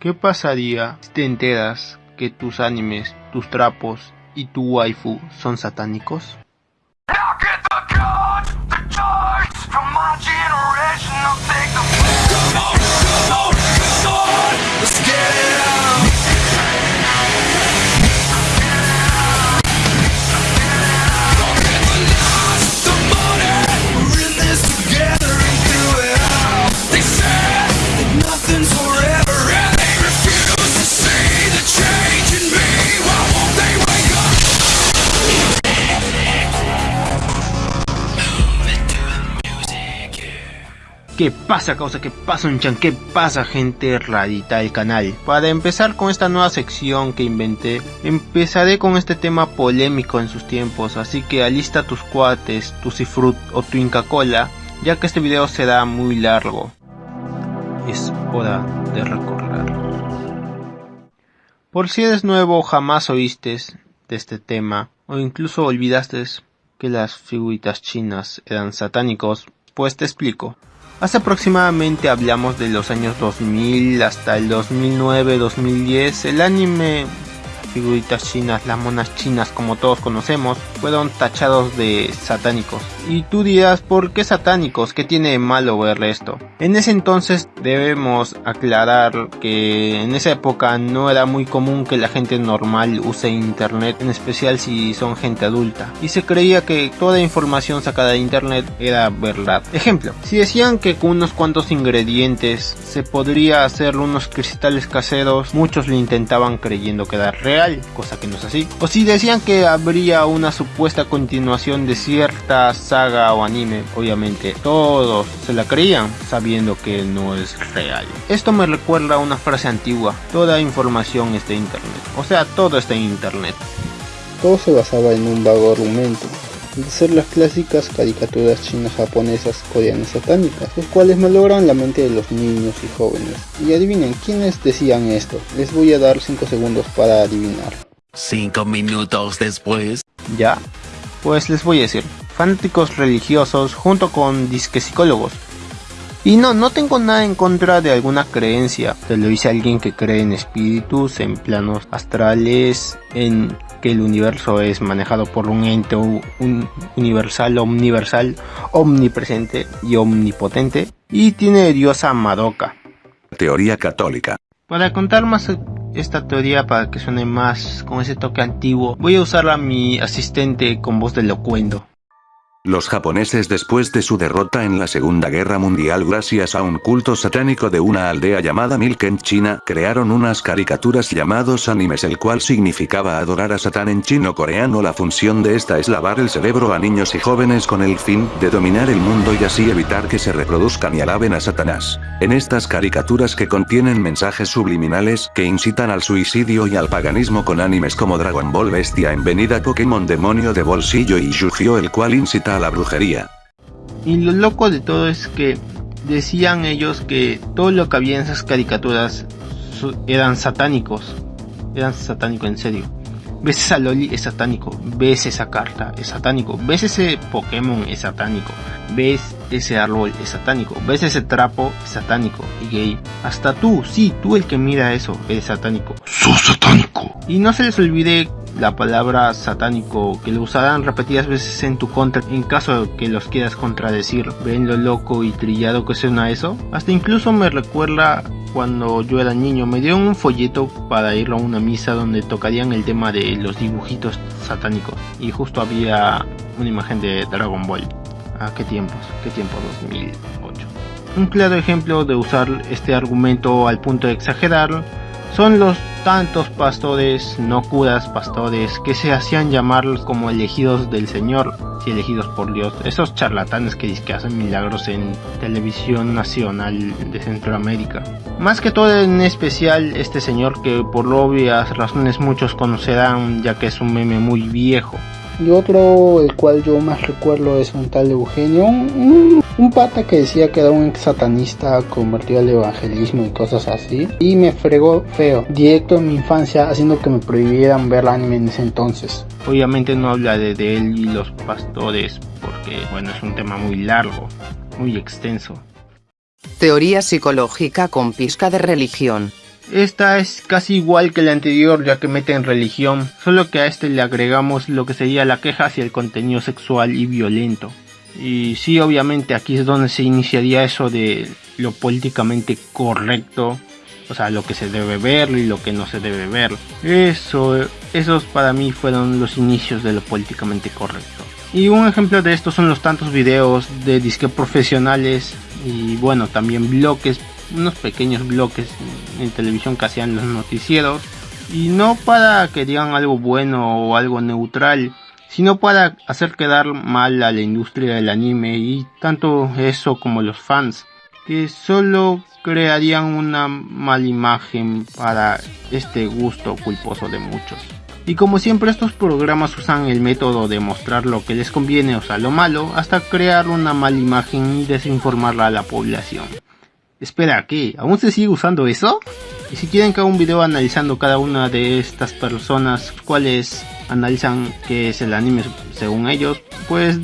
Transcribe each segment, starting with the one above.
¿Qué pasaría si te enteras que tus animes, tus trapos y tu waifu son satánicos? ¿Qué pasa causa? ¿Qué pasa un chan? ¿Qué pasa gente rarita del canal? Para empezar con esta nueva sección que inventé, empezaré con este tema polémico en sus tiempos, así que alista tus cuates, tu cifrut o tu Inca Cola, ya que este video será muy largo. Es hora de recorrer. Por si eres nuevo jamás oíste de este tema, o incluso olvidaste que las figuritas chinas eran satánicos, pues te explico. Hace aproximadamente hablamos de los años 2000 hasta el 2009-2010, el anime figuritas chinas, las monas chinas como todos conocemos, fueron tachados de satánicos. Y tú dirás, ¿por qué satánicos? ¿Qué tiene de malo ver esto? En ese entonces debemos aclarar que en esa época no era muy común que la gente normal use internet, en especial si son gente adulta. Y se creía que toda información sacada de internet era verdad. Ejemplo, si decían que con unos cuantos ingredientes se podría hacer unos cristales caseros, muchos lo intentaban creyendo que era real, cosa que no es así. O si decían que habría una supuesta continuación de cierta saga o anime, obviamente todos se la creían sabiendo que no es real. Esto me recuerda a una frase antigua, toda información está en internet, o sea, todo está en internet. Todo se basaba en un vago argumento, de ser las clásicas caricaturas chinas japonesas coreanas satánicas, los cuales malogran la mente de los niños y jóvenes. Y adivinen quiénes decían esto, les voy a dar 5 segundos para adivinar. 5 minutos después. Ya, pues les voy a decir, fanáticos religiosos junto con disque psicólogos. Y no, no tengo nada en contra de alguna creencia, te lo dice alguien que cree en espíritus, en planos astrales, en que el universo es manejado por un ente un universal, omniversal, omnipresente y omnipotente, y tiene diosa Madoka. Teoría católica. Para contar más esta teoría para que suene más con ese toque antiguo, voy a usar a mi asistente con voz de locuendo. Los japoneses después de su derrota en la Segunda Guerra Mundial gracias a un culto satánico de una aldea llamada Milken China, crearon unas caricaturas llamados animes el cual significaba adorar a Satán en chino coreano la función de esta es lavar el cerebro a niños y jóvenes con el fin de dominar el mundo y así evitar que se reproduzcan y alaben a Satanás. En estas caricaturas que contienen mensajes subliminales que incitan al suicidio y al paganismo con animes como Dragon Ball Bestia en venida Pokémon Demonio de Bolsillo y yu el cual incita la brujería. Y lo loco de todo es que decían ellos que todo lo que había en esas caricaturas eran satánicos. Eran satánicos en serio. Ves esa Loli es satánico, ves esa carta es satánico, ves ese Pokémon es satánico, ves ese árbol es satánico, ves ese trapo es satánico y gay. Hasta tú, sí, tú el que mira eso, es satánico. Sos satánico. Y no se les olvide la palabra satánico que lo usarán repetidas veces en tu contra en caso que los quieras contradecir. ¿Ven lo loco y trillado que suena eso? Hasta incluso me recuerda cuando yo era niño, me dieron un folleto para ir a una misa donde tocarían el tema de los dibujitos satánicos y justo había una imagen de Dragon Ball. ¿A qué tiempos? ¿Qué tiempo? 2008. Un claro ejemplo de usar este argumento al punto de exagerar son los tantos pastores, no curas, pastores, que se hacían llamar como elegidos del Señor, si elegidos por Dios, esos charlatanes que, que hacen milagros en televisión nacional de Centroamérica. Más que todo en especial este señor que por obvias razones muchos conocerán ya que es un meme muy viejo. Y otro, el cual yo más recuerdo, es un tal Eugenio, pata que decía que era un ex satanista convertido al evangelismo y cosas así. Y me fregó feo, directo en mi infancia, haciendo que me prohibieran ver anime en ese entonces. Obviamente no habla de, de él y los pastores, porque bueno, es un tema muy largo, muy extenso. Teoría psicológica con pizca de religión. Esta es casi igual que la anterior ya que mete en religión, solo que a este le agregamos lo que sería la queja hacia el contenido sexual y violento. Y sí, obviamente aquí es donde se iniciaría eso de lo políticamente correcto, o sea, lo que se debe ver y lo que no se debe ver. Eso, esos para mí fueron los inicios de lo políticamente correcto. Y un ejemplo de esto son los tantos videos de disque profesionales y bueno, también bloques, unos pequeños bloques en televisión que hacían los noticieros. Y no para que digan algo bueno o algo neutral, sino para hacer quedar mal a la industria del anime y tanto eso como los fans, que solo crearían una mala imagen para este gusto culposo de muchos. Y como siempre estos programas usan el método de mostrar lo que les conviene, o sea, lo malo, hasta crear una mala imagen y desinformarla a la población. Espera, ¿qué? ¿Aún se sigue usando eso? Y si quieren que haga un video analizando cada una de estas personas, cuáles analizan qué es el anime según ellos, pues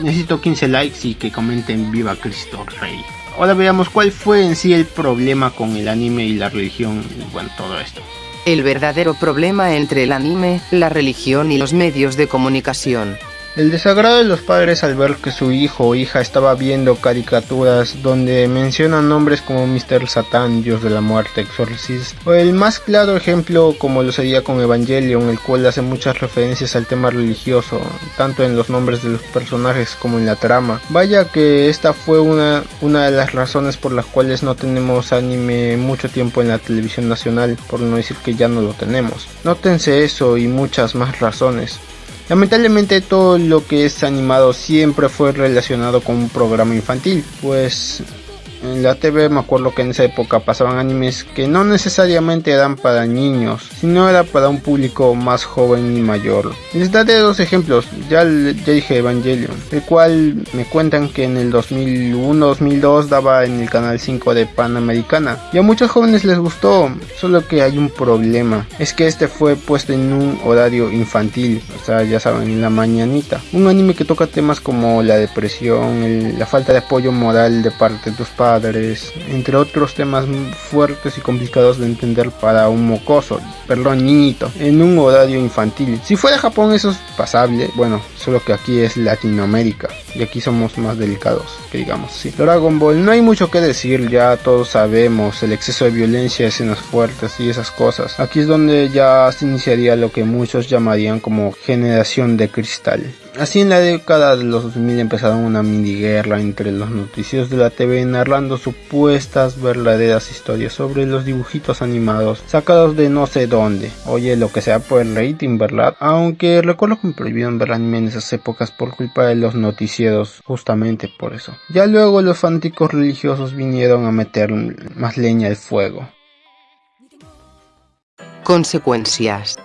necesito 15 likes y que comenten Viva Cristo Rey. Ahora veamos cuál fue en sí el problema con el anime y la religión y bueno, todo esto. El verdadero problema entre el anime, la religión y los medios de comunicación. El desagrado de los padres al ver que su hijo o hija estaba viendo caricaturas donde mencionan nombres como Mr. Satan, Dios de la Muerte, Exorcist, o el más claro ejemplo como lo sería con Evangelion, el cual hace muchas referencias al tema religioso, tanto en los nombres de los personajes como en la trama. Vaya que esta fue una, una de las razones por las cuales no tenemos anime mucho tiempo en la televisión nacional, por no decir que ya no lo tenemos. Nótense eso y muchas más razones. Lamentablemente todo lo que es animado siempre fue relacionado con un programa infantil, pues en la TV me acuerdo que en esa época pasaban animes que no necesariamente eran para niños, sino era para un público más joven y mayor. Les daré dos ejemplos, ya, ya dije Evangelion, el cual me cuentan que en el 2001-2002 daba en el canal 5 de Panamericana y a muchos jóvenes les gustó, solo que hay un problema, es que este fue puesto en un horario infantil, o sea ya saben, en la mañanita. Un anime que toca temas como la depresión, la falta de apoyo moral de parte de tus padres, entre otros temas fuertes y complicados de entender para un mocoso, perdón, niñito, en un horario infantil. Si fuera Japón eso es pasable, bueno, solo que aquí es Latinoamérica y aquí somos más delicados, que digamos, sí. Dragon Ball, no hay mucho que decir, ya todos sabemos, el exceso de violencia, escenas fuertes y esas cosas. Aquí es donde ya se iniciaría lo que muchos llamarían como generación de cristal. Así en la década de los 2000 empezaron una mini guerra entre los noticios de la TV narrando supuestas verdaderas historias sobre los dibujitos animados sacados de no sé dónde. Oye, lo que sea por el rating, ¿verdad? Aunque recuerdo que me prohibieron ver anime en esas épocas por culpa de los noticieros, justamente por eso. Ya luego los fanáticos religiosos vinieron a meter más leña al fuego. Consecuencias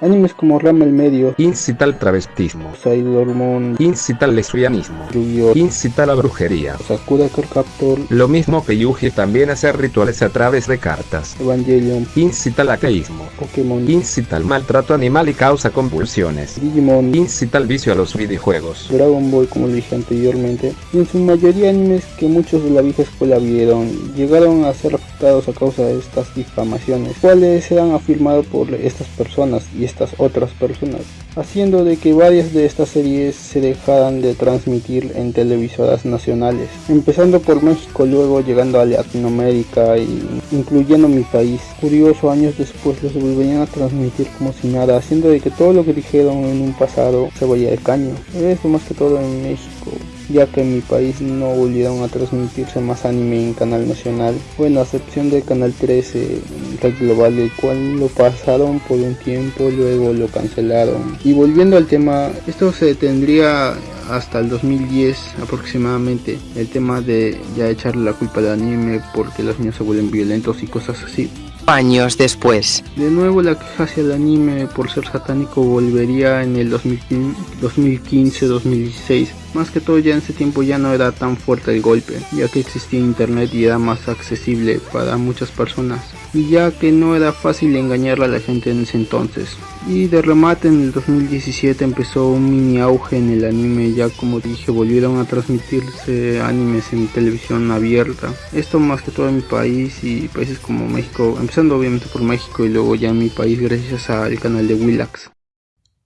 Animes como Rama el Medio, incita al travestismo, Sailor Moon, incita al lesbianismo, Yu-Gi-Oh, incita a la brujería, Sakura Card Captor, lo mismo que Yuji también hace rituales a través de cartas, Evangelion, incita al ateísmo, Pokémon, incita al maltrato animal y causa convulsiones, Digimon, incita al vicio a los videojuegos, Dragon Ball como lo dije anteriormente, y en su mayoría animes que muchos de la vieja escuela vieron, llegaron a ser a causa de estas difamaciones, cuales serán afirmados por estas personas y estas otras personas, haciendo de que varias de estas series se dejaran de transmitir en televisoras nacionales, empezando por México, luego llegando a Latinoamérica e incluyendo mi país. Curioso, años después los volverían a transmitir como si nada, haciendo de que todo lo que dijeron en un pasado se vaya de caño. Esto más que todo en México ya que en mi país no volvieron a transmitirse más anime en canal nacional, bueno a excepción del canal 13 Red Global, el cual lo pasaron por un tiempo, luego lo cancelaron. Y volviendo al tema, esto se tendría hasta el 2010 aproximadamente, el tema de ya echarle la culpa al anime porque los niños se vuelven violentos y cosas así. Años después. De nuevo la queja hacia el anime por ser satánico volvería en el 2015-2016 Más que todo ya en ese tiempo ya no era tan fuerte el golpe, ya que existía internet y era más accesible para muchas personas. Y ya que no era fácil engañar a la gente en ese entonces. Y de remate en el 2017 empezó un mini auge en el anime, ya como dije volvieron a transmitirse animes en televisión abierta. Esto más que todo en mi país y países como México, empezando obviamente por México y luego ya en mi país gracias al canal de Willax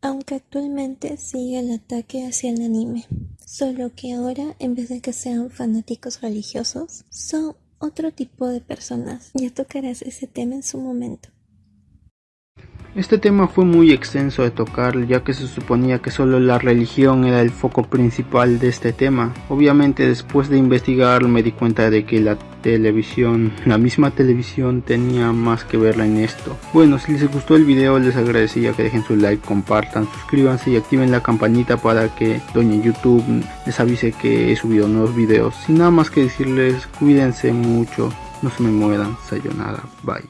aunque actualmente sigue el ataque hacia el anime, solo que ahora en vez de que sean fanáticos religiosos, son otro tipo de personas. Ya tocarás ese tema en su momento. Este tema fue muy extenso de tocar ya que se suponía que solo la religión era el foco principal de este tema. Obviamente después de investigar me di cuenta de que la televisión, la misma televisión tenía más que verla en esto. Bueno, si les gustó el video les agradecería que dejen su like, compartan, suscríbanse y activen la campanita para que Doña YouTube les avise que he subido nuevos videos. Sin nada más que decirles, cuídense mucho, no se me mueran, sayonara, bye.